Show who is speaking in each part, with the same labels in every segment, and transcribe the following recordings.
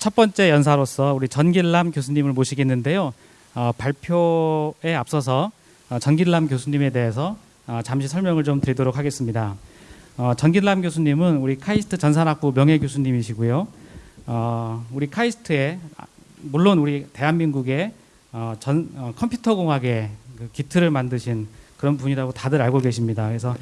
Speaker 1: 첫 번째 연사로서 우리 전길남 교수님을 모시겠는데요. 어, 발표에 앞서서 어, 전길남 교수님에 대해서 어, 잠시 설명을 좀 드리도록 하겠습니다. 어, 전길남 교수님은 우리 카이스트 전산학부 명예 교수님이시고요. 어, 우리 카이스트에 아, 물론 우리 대한민국의 어, 전 어, 컴퓨터 공학의 그 기틀을 만드신 그런 분이라고 다들 알고 계십니다. 그래서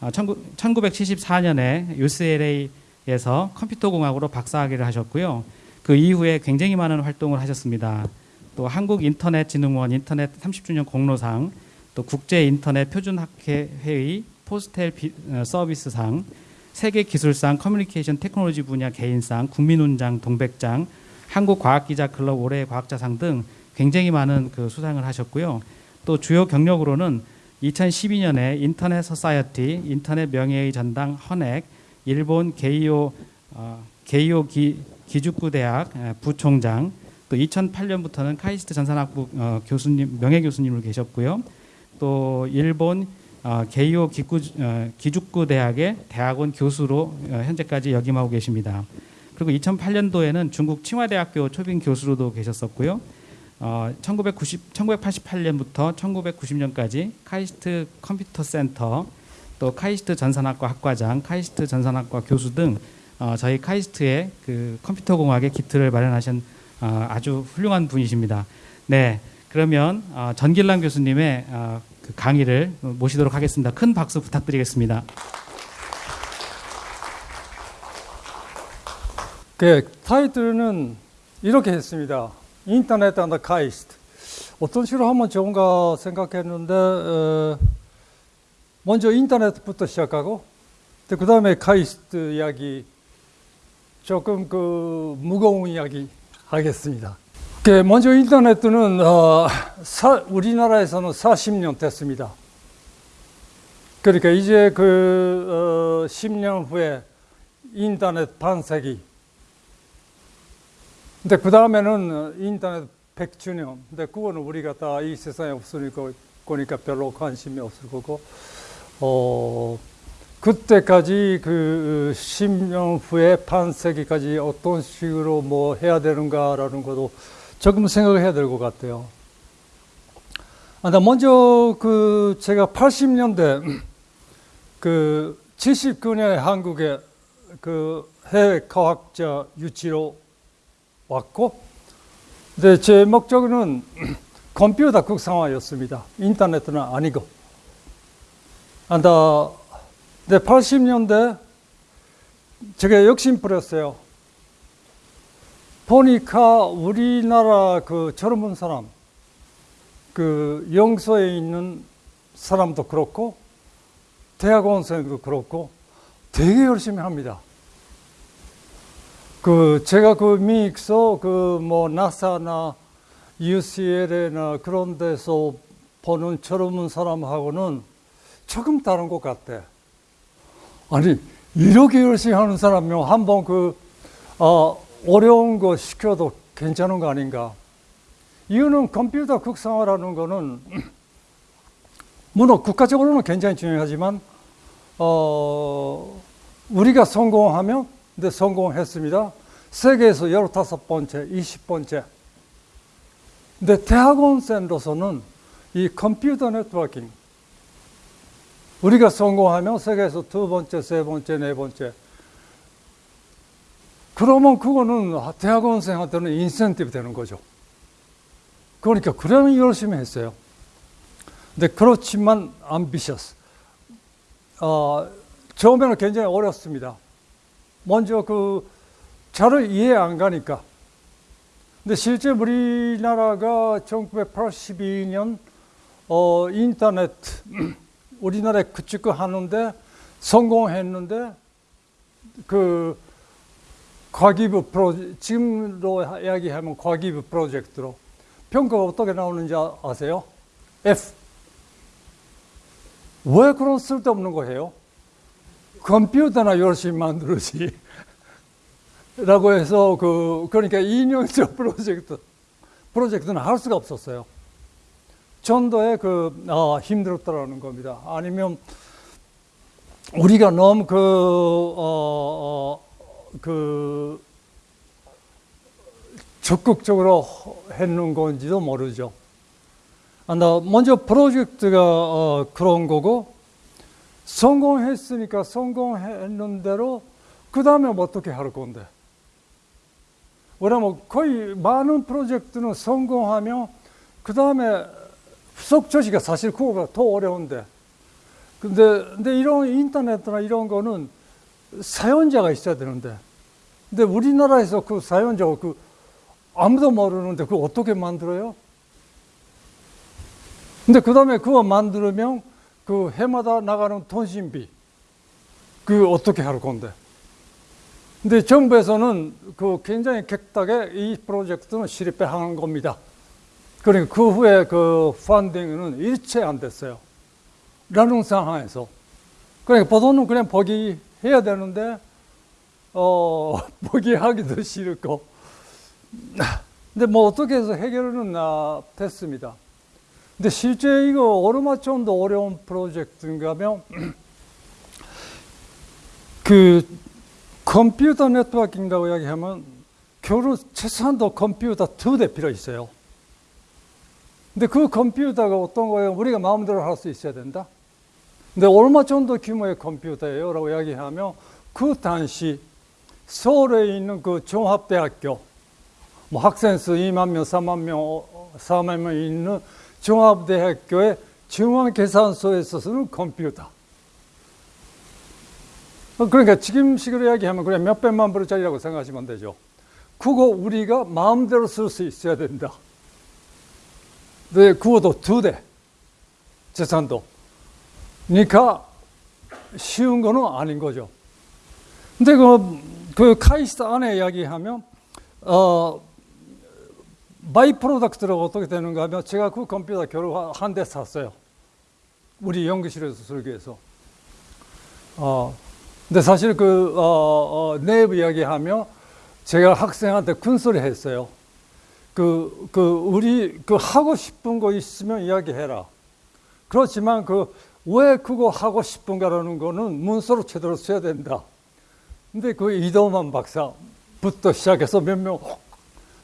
Speaker 1: 어, 1974년에 UCLA에서 컴퓨터 공학으로 박사학위를 하셨고요. 그 이후에 굉장히 많은 활동을 하셨습니다. 또 한국 인터넷진흥원 인터넷 30주년 공로상, 또 국제 인터넷 표준학회 회의 포스텔 비, 어, 서비스상, 세계 기술상 커뮤니케이션 테크놀로지 분야 개인상, 국민훈장 동백장, 한국 과학기자 클럽 올해의 과학자상 등 굉장히 많은 그 수상을 하셨고요. 또 주요 경력으로는 2012년에 Internet Society, 인터넷 명예의 전당 헌액, 일본 게이오 어, 게이오 기, 기주쿠 대학 에, 부총장, 또 2008년부터는 카이스트 전산학부 어, 교수님 명예 교수님으로 계셨고요. 또 일본 어, 게이오 어, 기주쿠 대학의 대학원 교수로 어, 현재까지 역임하고 계십니다. 그리고 2008년도에는 중국 칭화대학교 초빙 교수로도 계셨었고요. 어, 1990, 1988년부터 1990년까지 카이스트 컴퓨터 센터, 또 카이스트 전산학과 학과장, 카이스트 전산학과 교수 등 어, 저희 카이스트의 그 컴퓨터 공학의 기틀을 마련하신 어, 아주 훌륭한 분이십니다. 네, 그러면 어, 전길남 교수님의 어, 그 강의를 모시도록 하겠습니다. 큰 박수 부탁드리겠습니다.
Speaker 2: 그 타이틀은 이렇게 했습니다. Internet and 카이스트. 어떤 식으로 하면 좋은가 생각했는데 어, 먼저 인터넷부터 시작하고 그 다음에 카이스트 이야기 조금 그 무거운 이야기 하겠습니다. 그 먼저 인터넷은 어, 사, 우리나라에서는 40년 됐습니다. 그러니까 이제 그 어, 10년 후에 인터넷 반세기 근데 그 다음에는 인터넷 100주년. 근데 그거는 우리가 다 이 세상에 없으니까 거니까 별로 관심이 없을 거고, 어, 그때까지 그 10년 후에 반세기까지 어떤 식으로 뭐 해야 되는가라는 것도 조금 생각을 해야 될 것 같아요. 아, 먼저 그 제가 80년대 그 79년에 한국에 그 해외 과학자 유치로 왔고, 근데 제 목적은 컴퓨터 극상화였습니다. 인터넷은 아니고. 안다. 근데 80년대 제가 욕심 부렸어요. 보니까 우리나라 그 젊은 사람, 그 영서에 있는 사람도 그렇고, 대학원생도 그렇고, 되게 열심히 합니다. 그 제가 그 미국서 그 뭐 나사나 UCLA나 그런 데서 보는 젊은 사람하고는 조금 다른 것 같아. 아니 이렇게 열심히 하는 사람이면 한번 그 어, 어려운 거 시켜도 괜찮은 거 아닌가? 이거는 컴퓨터 극상화라는 거는 물론 국가적으로는 굉장히 중요하지만 어, 우리가 성공하면 근데 성공했습니다. 세계에서 15번째, 20번째. 근데 대학원생으로서는 이 컴퓨터 네트워킹, 우리가 성공하면 세계에서 두 번째, 세 번째, 네 번째. 그러면 그거는 대학원생한테는 인센티브 되는 거죠. 그러니까 그러면 열심히 했어요. 근데 그렇지만 ambitious. 어, 처음에는 굉장히 어렵습니다. 먼저 그잘 이해 안 가니까. 근데 실제 우리나라가 1982년 어, 인터넷 우리나라에 구축 하는데 성공했는데 그 과기부 프로 지금로 이야기하면 과기부 프로젝트로 평가가 어떻게 나오는지 아세요? F. 왜 그런 쓸데없는 거 해요? 컴퓨터나 열심히 만들지. 라고 해서 그, 그러니까 2년째 프로젝트, 프로젝트는 할 수가 없었어요. 전도에 그, 아, 힘들었다라는 겁니다. 아니면 우리가 너무 그, 어, 어, 그, 적극적으로 했는 건지도 모르죠. 아, 나 먼저 프로젝트가 어, 그런 거고 성공했으니까 성공했는 대로 그 다음에 어떻게 할 건데? 왜냐면 거의 많은 프로젝트는 성공하면 그 다음에 후속 조치가 사실 그거가 더 어려운데. 근데, 근데 이런 인터넷이나 이런 거는 사연자가 있어야 되는데. 근데 우리나라에서 그 사연자가 그 아무도 모르는데 그거 어떻게 만들어요? 근데 그 다음에 그거 만들면 그 해마다 나가는 통신비 그 어떻게 할 건데? 근데 정부에서는 그 굉장히 객닥에 이 프로젝트는 실입해 한 겁니다. 그러니까 그 후에 그 펀딩은 일체 안 됐어요. 라는 상황에서. 그러니까 보통은 그냥 포기해야 되는데, 어, 포기하기도 싫고. 근데 뭐 어떻게 해서 해결은 아, 됐습니다. 근데 실제 이거 오르마촌도 어려운 프로젝트인가 하면, 그 컴퓨터 네트워킹이라고 이야기하면 교류 최소한도 컴퓨터 두 대 필요 있어요. 근데 그 컴퓨터가 어떤 거예요? 우리가 마음대로 할 수 있어야 된다. 근데 얼마 정도 규모의 컴퓨터예요? 라고 이야기하면 그 당시 서울에 있는 그 종합대학교 뭐 학생 수 2만 명, 3만 명, 4만 명 있는 종합대학교의 중앙계산소에 있어서는 컴퓨터. 그러니까 지금식으로 이야기하면 그냥 몇백만 불짜리라고 생각하시면 되죠. 그거 우리가 마음대로 쓸 수 있어야 된다. 네, 그것도 두 대. 재산도. 그러니까 쉬운 거는 아닌 거죠. 근데 그, 그 카이스트 안에 이야기하면, 어, by-product라고 어떻게 되는가 하면 제가 그 컴퓨터 겨우 한 대 샀어요. 우리 연구실에서 위해서. 어, 근데 사실 그, 어, 어, 내부 이야기하며 제가 학생한테 큰 소리 했어요. 그, 그, 우리 그 하고 싶은 거 있으면 이야기해라. 그렇지만 그, 왜 그거 하고 싶은가라는 거는 문서로 제대로 써야 된다. 근데 그 이동만 박사부터 시작해서 몇 명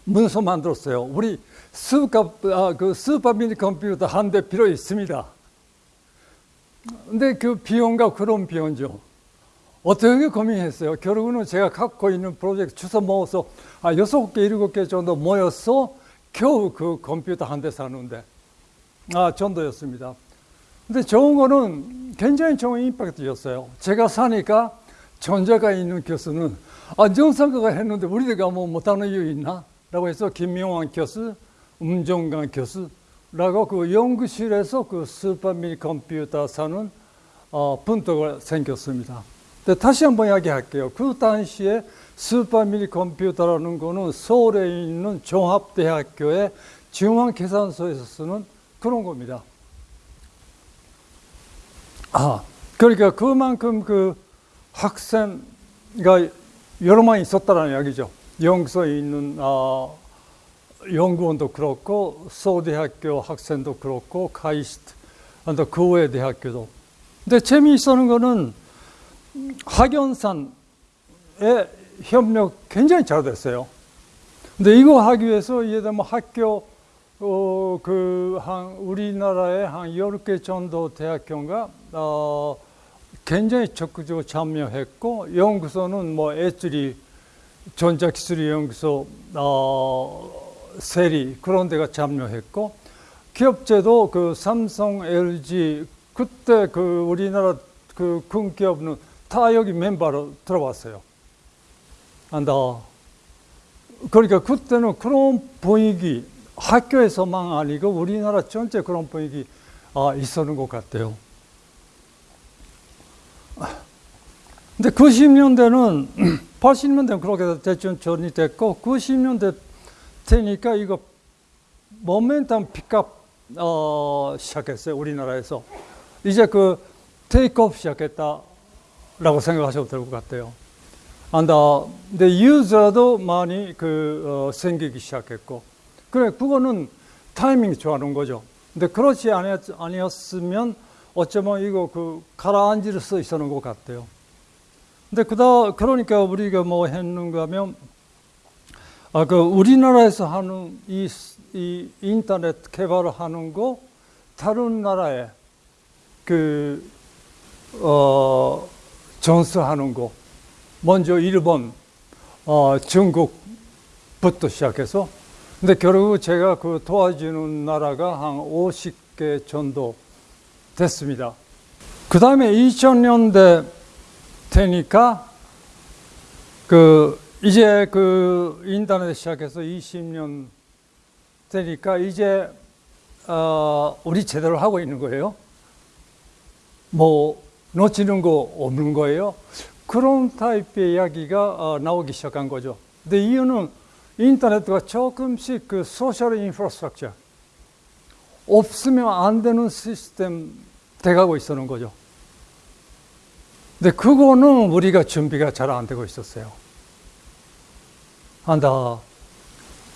Speaker 2: 문서 만들었어요. 우리 슈퍼, 아, 그 슈퍼 미니 컴퓨터 한 대 필요 있습니다. 근데 그 비용과 그런 비용죠. 어떻게 고민했어요? 결국은 제가 갖고 있는 프로젝트 주소 모아서 아, 여섯 개, 일곱 개 정도 모여서 겨우 그 컴퓨터 한 대 사는데, 아, 정도였습니다. 근데 좋은 거는 굉장히 좋은 임팩트였어요. 제가 사니까 전자가 있는 교수는 아, 정상가가 했는데 우리가 뭐 못하는 이유 있나? 라고 해서 김명환 교수, 음정강 교수라고 그 연구실에서 그 스파미 컴퓨터 사는 어, 분도가 생겼습니다. 다시 한번 이야기할게요. 그 당시에 스파미리 컴퓨터라는 거는 서울에 있는 종합대학교의 중앙계산소에서 쓰는 그런 겁니다. 아, 그러니까 그만큼 그 학생가 여러 명 있었다는 이야기죠. 영서에 있는 아, 연구원도 그렇고 서대학교 학생도 그렇고 카이스트, 그 외 대학교도. 근데 재미있는 거는 학연산의 협력 굉장히 잘 됐어요. 근데 이거 하기 위해서 예를 들면 학교 어, 그, 한, 우리나라에 한 10개 정도 대학교가, 어, 굉장히 적극적으로 참여했고, 연구소는 뭐, 애쓰리, 전자기술 연구소, 어, 세리, 그런 데가 참여했고, 기업체도 그 삼성, LG, 그때 그 우리나라 그 큰 기업은 다 여기 멤버로 들어왔어요. 안다. 그러니까 그때는 그런 분위기, 학교에서만 아니고 우리나라 전체 그런 분위기 아, 있었는 것 같아요. 근데 90년대는 80년대는 그렇게 대충 전이 됐고 90년대 되니까 이거 모멘텀 픽업 어, 시작했어요 우리나라에서 이제 그 테이크업 시작했다 라고 생각하셔도 될 것 같아요. 안다. 근데 유저도 많이 그 어, 생기기 시작했고 그래, 그거는 타이밍이 좋아하는 거죠. 근데 그렇지 아니었 으면 어쩌면 이거 그 가라앉을 수 있었는 것 같아요. 근데 그다, 그러니까 우리가 뭐 했는가 하면, 아, 그 우리나라에서 하는 이, 이 인터넷 개발을 하는 거 다른 나라에 그 어, 전수하는 거 먼저 일본, 어, 중국부터 시작해서 근데 결국 제가 그 도와주는 나라가 한 50개 정도 됐습니다. 그 다음에 2000년대 되니까 그 이제 그 인터넷 시작해서 20년 되니까 이제 어 우리 제대로 하고 있는 거예요. 뭐 놓치는 거 없는 거예요. 그런 타입의 이야기가 어 나오기 시작한 거죠. 근데 이유는 인터넷가 조금씩 그 social infrastructure 없으면 안 되는 시스템 돼가고 있었는 거죠. 근데 그거는 우리가 준비가 잘 안 되고 있었어요. 한다.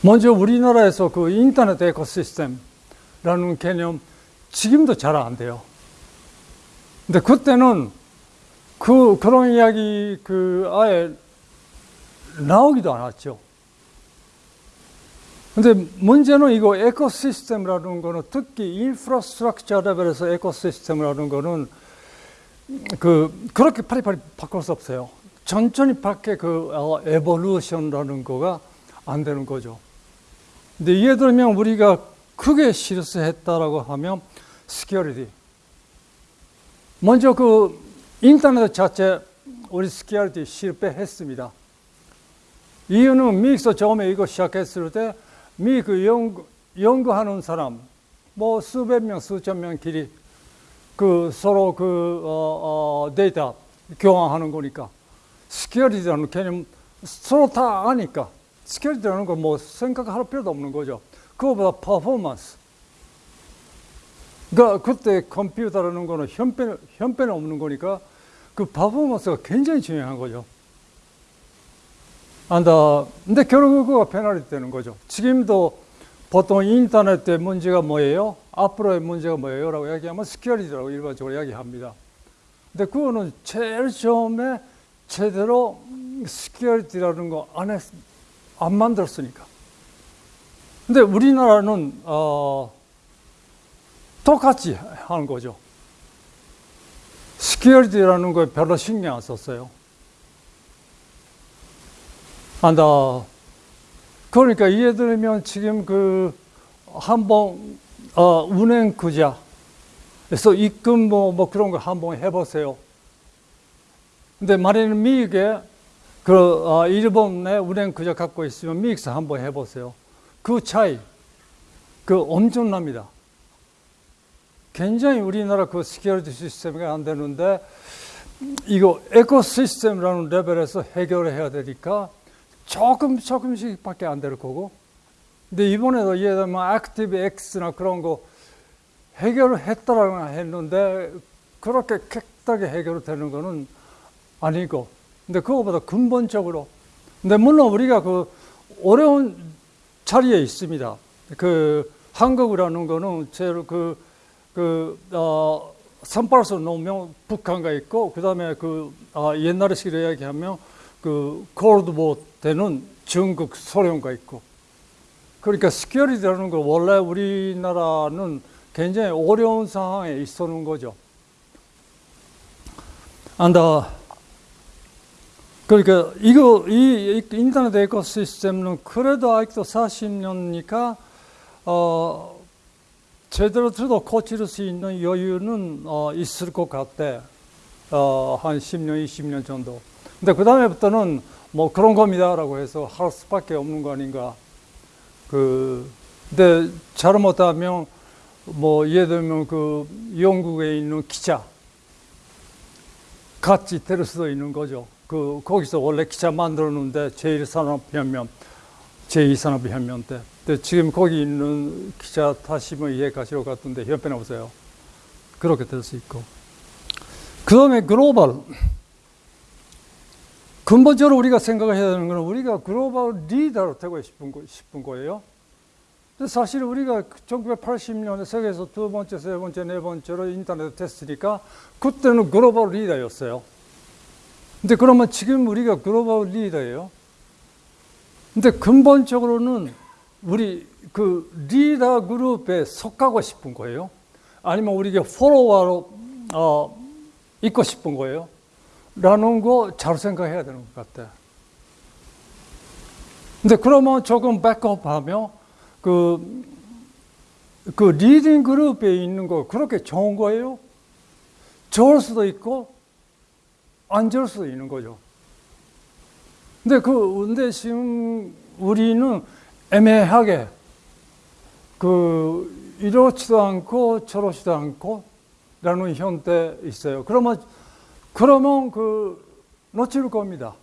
Speaker 2: 먼저 우리나라에서 그 인터넷 ecosystem이라는 개념 지금도 잘 안 돼요. 근데 그때는 그 그런 이야기 그 아예 나오기도 않았죠. 근데 문제는 이거 ecosystem이라는 거는 특히 infrastructure 레벨에서 ecosystem이라는 거는 그 그렇게 빨리빨리 바꿀 수 없어요. 천천히 밖에 그 어, evolution이라는 거가 안 되는 거죠. 근데 예를 들면 우리가 크게 실수했다라고 하면 security. 먼저 그 인터넷 자체 우리 security 실패했습니다. 이유는 미국에서 처음에 이거 시작했을 때미그 연구, 연구하는 사람 뭐 수백 명, 수천 명끼리 그 서로 그 어, 어, 데이터 교환하는 거니까 security라는 개념 서로 다 아니까 security라는 거 뭐 생각할 필요도 없는 거죠. 그거보다 퍼포먼스. 그러니까 그때 컴퓨터라는 거는 형편 형편없는 거니까 그 performance가 굉장히 중요한 거죠. 안다. 근데 결국 그거 페널티 되는 거죠. 지금도 보통 인터넷의 문제가 뭐예요? 앞으로의 문제가 뭐예요? 라고 이야기하면 security라고 일반적으로 이야기합니다. 근데 그거는 제일 처음에 제대로 security라는 거 안 했, 안 만들었으니까. 근데 우리나라는, 어, 똑같이 하는 거죠. security라는 거에 별로 신경 안 썼어요. 안다. 그러니까 예를 들면 지금 그 한번 어, 은행 구좌 그래서 입금 뭐, 뭐 그런 거 한번 해보세요. 근데 만약에 미국에 그 어, 일본의 은행 구좌 갖고 있으면 미국에서 한번 해보세요. 그 차이 그 엄청납니다. 굉장히 우리나라 그 security 시스템이 안 되는데 이거 ecosystem이라는 레벨에서 해결을 해야 되니까 조금 조금씩밖에 안 될 거고. 근데 이번에도 예를 들면 ActiveX나 그런 거 해결을 했다라고 했는데 그렇게 객하게 해결되는 거는 아니고. 근데 그거보다 근본적으로. 근데 물론 우리가 그 어려운 자리에 있습니다. 그 한국이라는 거는 제일 그, 그, 어, 선발서 놓으면 북한가 있고, 그 다음에 그, 아, 옛날에 식으로 이야기하면 그, Cold War 때는 중국, 소련가 있고. 그러니까 security라는 거 원래 우리나라는 굉장히 어려운 상황에 있었는 거죠. 안다. 그러니까 이거 이 인터넷 ecosystem은 그래도 아직도 40년이니까 어 제대로 들도 고칠 수 있는 여유는 어 있을 것 같대. 어 한 10년, 20년 정도. 근데 그 다음에부터는 뭐 그런 겁니다라고 해서 할 수밖에 없는 거 아닌가. 그 근데 잘못하면 뭐 예를 들면 그 영국에 있는 기자 같이 될 수도 있는 거죠. 그 거기서 원래 기자 만들었는데 제1산업혁명, 제2산업혁명 때. 근데 지금 거기 있는 기자 뭐 이해 가시러 갔던데 형편 없어요. 그렇게 될 수 있고. 그 다음에 글로벌. 근본적으로 우리가 생각해야 되는 것은 우리가 글로벌 리더로 되고 싶은, 거, 싶은 거예요. 사실 우리가 1980년에 세계에서 두 번째, 세 번째, 네 번째로 인터넷 됐으니까 그때는 글로벌 리더였어요. 근데 그러면 지금 우리가 global leader예요? 근데 근본적으로는 우리 그 리더 그룹에 속하고 싶은 거예요. 아니면 우리가 follower로 어, 있고 싶은 거예요. 라는 거 잘 생각해야 되는 것 같아. 근데 그러면 조금 back up하면 그, 그 leading group에 있는 거 그렇게 좋은 거예요? 좋을 수도 있고 안 좋을 수도 있는 거죠. 근데 그 근데 지금 우리는 애매하게 그 이렇지도 않고 저렇지도 않고 라는 형태 있어요. 그러면 그러면 그 놓칠 겁니다.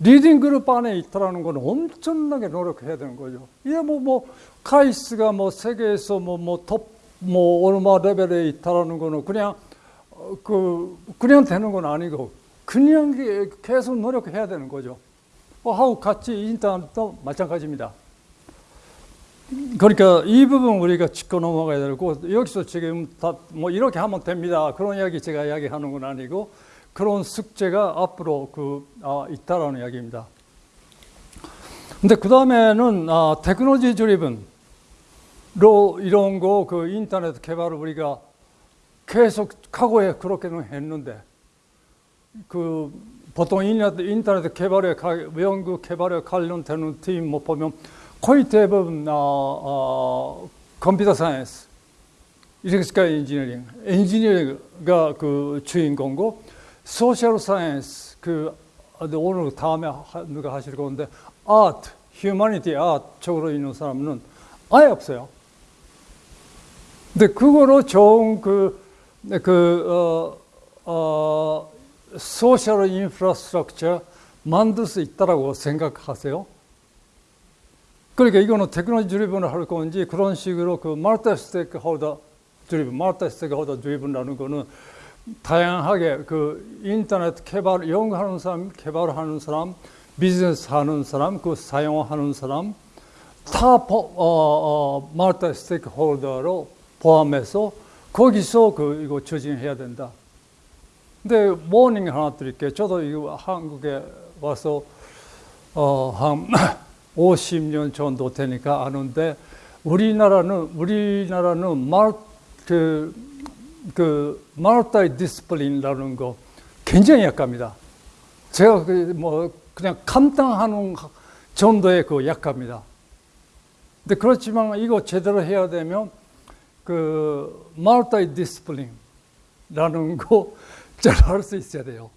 Speaker 2: leading group 안에 있다라는 건 엄청나게 노력해야 되는 거죠. 이게 뭐, 뭐, 카이스트가 뭐 세계에서 뭐, 뭐, 톱, 뭐, 얼마 레벨에 있다라는 거는 그냥, 어, 그, 그냥 되는 건 아니고, 그냥 계속 노력해야 되는 거죠. 어, 하고 같이 인터넷도 마찬가지입니다. 그러니까 이 부분 우리가 짚고 넘어가야 되고, 여기서 지금 다 뭐 이렇게 하면 됩니다. 그런 이야기 제가 이야기하는 건 아니고, 그런 숙제가 앞으로 그, 아, 있다라는 이야기입니다. 근데 그 다음에는 아, 테크놀로지 드리븐로 이런 거 그 인터넷 개발을 우리가 계속 과거에 그렇게는 했는데 그 보통 인터넷, 개발에 연구 개발에 관련되는 팀뭐 보면 거의 대부분 아, 아, computer science, electrical engineering, 엔지니어가 그 주인공고 social science 그 오늘 다음에 누가 하실 건데 art, humanity art 쪽으로 있는 사람은 아예 없어요. 근데 그거로 좋은 그, 그, 어, 어, social infrastructure 만들 수 있다라고 생각하세요? 그러니까 이거는 technology driven을 할 건지 그런 식으로 그 multi stakeholder driven, multi stakeholder driven이라는 거는 다양하게 그 인터넷 개발 연구하는 사람, 개발하는 사람, 비즈니스 하는 사람, 그 사용하는 사람 다 어, 어, multi stakeholder로 포함해서 거기서 그 이거 추진해야 된다. 근데 warning 하나 드릴게요. 저도 이거 한국에 와서 어, 한 50년 정도 되니까 아는데 우리나라는 우리나라는 말그 그 multi discipline이라는 거 굉장히 약합니다. 제가 그 뭐 그냥 감당하는 정도의 그 약합니다. 근데 그렇지만 이거 제대로 해야 되면 그 multi discipline이라는 거 잘할수 있어야 돼요.